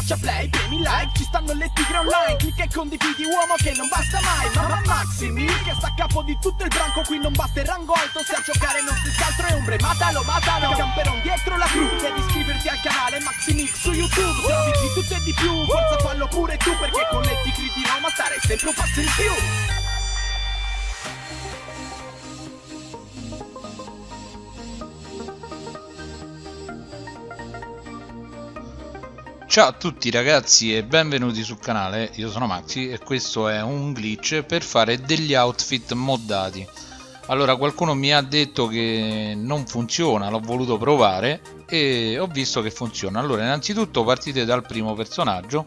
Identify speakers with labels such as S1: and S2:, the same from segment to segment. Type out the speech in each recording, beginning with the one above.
S1: schiaccia play, premi like Ci stanno le tigre online Clicca e condividi uomo che non basta mai Mamma Maximi che sta a capo di tutto il branco Qui non basta il rango alto Se a giocare non si altro è ombre Matalo, matalo Camperon dietro la crew Devi iscriverti al canale Maximix su YouTube Se di tutto e di più Forza fallo pure tu Perché con le tigre di Roma stare sempre un passo in più
S2: Ciao a tutti ragazzi e benvenuti sul canale, io sono Maxi e questo è un glitch per fare degli outfit moddati. Allora qualcuno mi ha detto che non funziona, l'ho voluto provare e ho visto che funziona. Allora innanzitutto partite dal primo personaggio.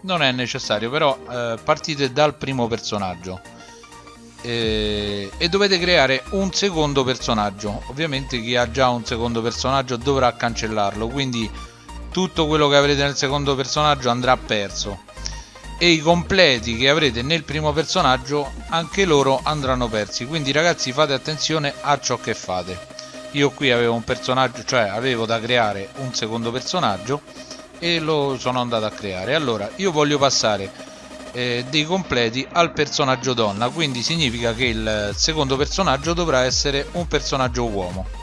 S2: Non è necessario però eh, partite dal primo personaggio. E, e dovete creare un secondo personaggio. Ovviamente chi ha già un secondo personaggio dovrà cancellarlo quindi tutto quello che avrete nel secondo personaggio andrà perso. E i completi che avrete nel primo personaggio anche loro andranno persi. Quindi ragazzi fate attenzione a ciò che fate. Io qui avevo un personaggio cioè avevo da creare un secondo personaggio e lo sono andato a creare. Allora io voglio passare eh, dei completi al personaggio donna. Quindi significa che il secondo personaggio dovrà essere un personaggio uomo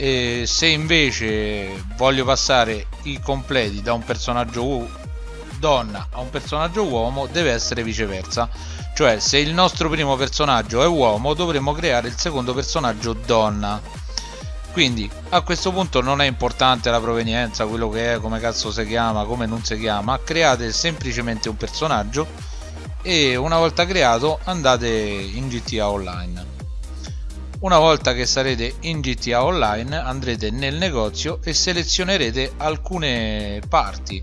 S2: e se invece voglio passare i completi da un personaggio donna a un personaggio uomo deve essere viceversa. Cioè se il nostro primo personaggio è uomo dovremmo creare il secondo personaggio donna. Quindi a questo punto non è importante la provenienza quello che è come cazzo si chiama come non si chiama. Create semplicemente un personaggio e una volta creato andate in GTA Online una volta che sarete in GTA Online andrete nel negozio e selezionerete alcune parti.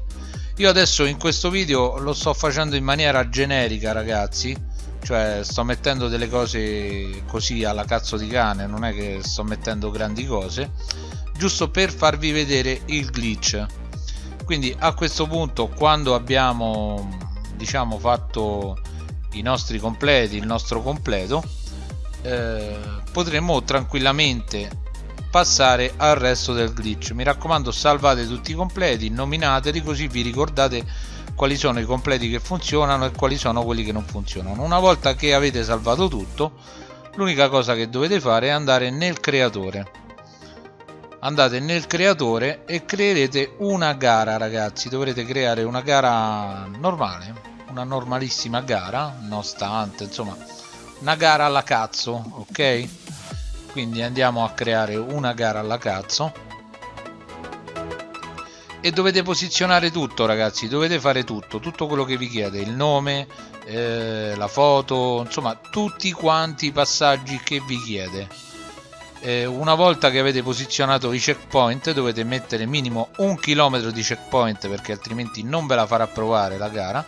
S2: Io adesso in questo video lo sto facendo in maniera generica ragazzi, cioè sto mettendo delle cose così alla cazzo di cane, non è che sto mettendo grandi cose, giusto per farvi vedere il glitch. Quindi a questo punto quando abbiamo diciamo fatto i nostri completi, il nostro completo, eh, potremmo tranquillamente passare al resto del glitch. Mi raccomando salvate tutti i completi nominateli così vi ricordate quali sono i completi che funzionano e quali sono quelli che non funzionano. Una volta che avete salvato tutto l'unica cosa che dovete fare è andare nel creatore. Andate nel creatore e creerete una gara ragazzi. Dovrete creare una gara normale una normalissima gara non stante insomma una gara alla cazzo ok quindi andiamo a creare una gara alla cazzo. E dovete posizionare tutto ragazzi dovete fare tutto tutto quello che vi chiede il nome eh, la foto insomma tutti quanti i passaggi che vi chiede. Eh, una volta che avete posizionato i checkpoint dovete mettere minimo un chilometro di checkpoint perché altrimenti non ve la farà provare la gara.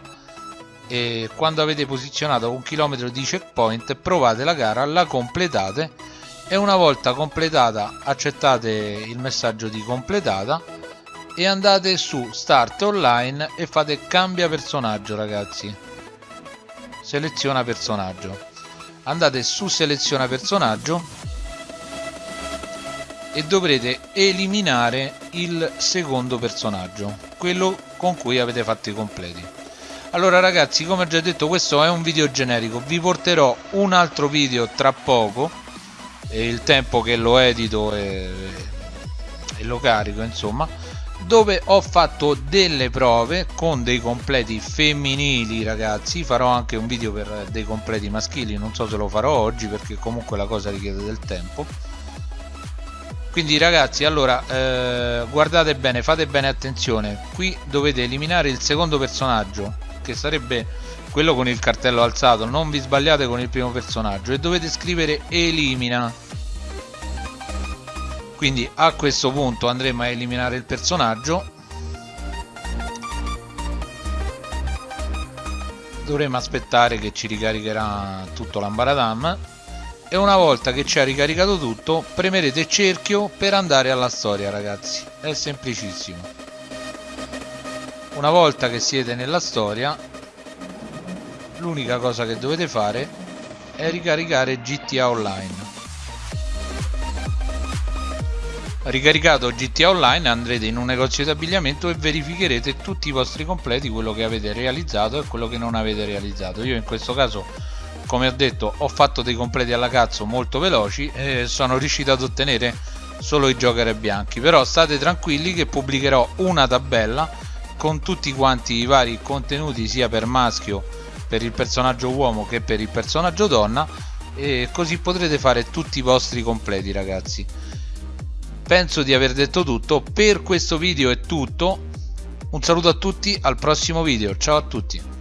S2: E quando avete posizionato un chilometro di checkpoint provate la gara la completate e una volta completata accettate il messaggio di completata e andate su start online e fate cambia personaggio ragazzi. Seleziona personaggio. Andate su seleziona personaggio e dovrete eliminare il secondo personaggio quello con cui avete fatto i completi. Allora ragazzi come ho già detto questo è un video generico. Vi porterò un altro video tra poco e il tempo che lo edito e, e lo carico insomma dove ho fatto delle prove con dei completi femminili ragazzi. Farò anche un video per dei completi maschili non so se lo farò oggi perché comunque la cosa richiede del tempo. Quindi ragazzi allora eh, guardate bene fate bene attenzione. Qui dovete eliminare il secondo personaggio che sarebbe quello con il cartello alzato. Non vi sbagliate con il primo personaggio. E dovete scrivere elimina quindi a questo punto andremo a eliminare il personaggio. Dovremo aspettare che ci ricaricherà tutto l'ambaradam e una volta che ci ha ricaricato tutto premerete cerchio per andare alla storia ragazzi. È semplicissimo. Una volta che siete nella storia l'unica cosa che dovete fare è ricaricare GTA Online ricaricato GTA Online andrete in un negozio di abbigliamento e verificherete tutti i vostri completi quello che avete realizzato e quello che non avete realizzato. Io in questo caso come ho detto ho fatto dei completi alla cazzo molto veloci e sono riuscito ad ottenere solo i joker bianchi. Però state tranquilli che pubblicherò una tabella con tutti quanti i vari contenuti sia per maschio per il personaggio uomo che per il personaggio donna e così potrete fare tutti i vostri completi ragazzi penso di aver detto tutto. Per questo video è tutto. Un saluto a tutti al prossimo video. Ciao a tutti